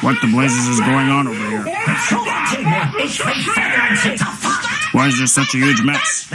What the blazes is going on over here? Why is there such a huge mess?